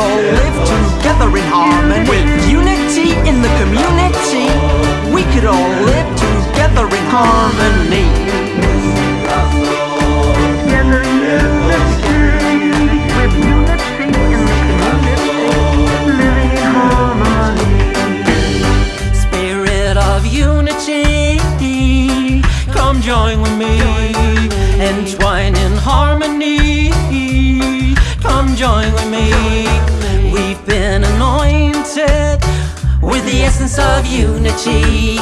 all live together in harmony With unity in the community We could all live together in harmony Together with unity in the community, living in harmony. Spirit of unity Come join with me Entwine in harmony Come join with me the essence of unity.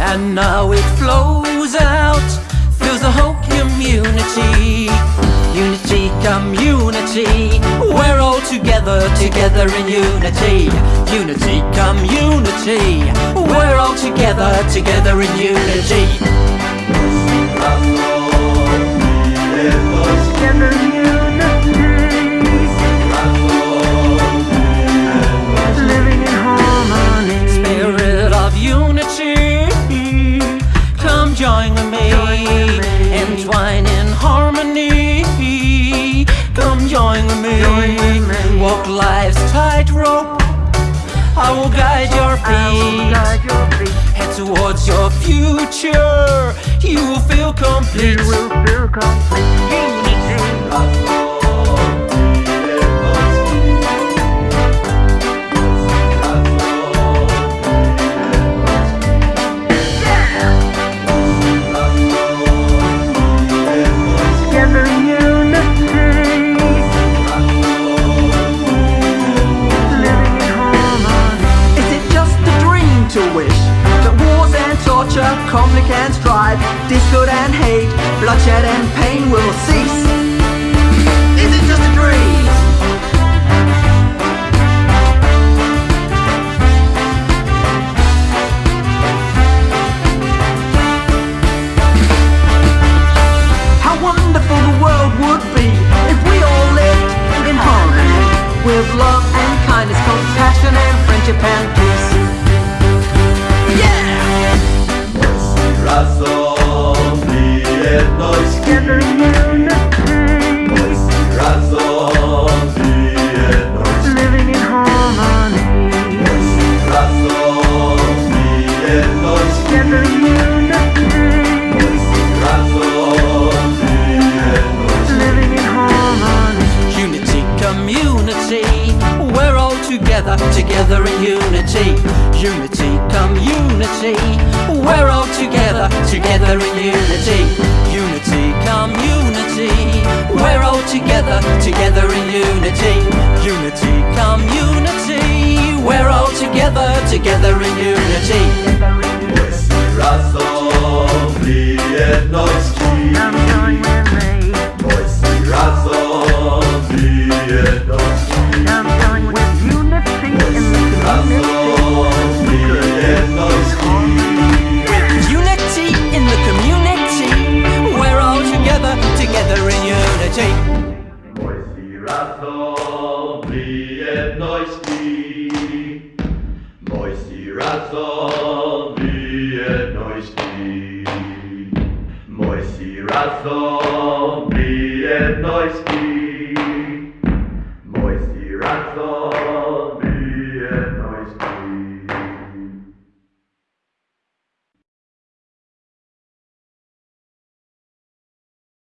And now it flows out Fills the whole community. Unity, community We're all together, together in unity. Unity, community We're all together, together in unity I will guide your feet. Head towards your future You will feel complete You will feel complete. To wish that wars and torture, conflict and strife, discord and hate, bloodshed and pain will cease? Together in unity, in harmony. Unity, we're all together, together in unity. Unity, community, we're all together, together in unity. Unity, community, we're all together, together in unity. Unity, community, we're all together, together in unity. dich, Moisi Razon, wir neuch dich, Moisi Razon, wir neuch dich.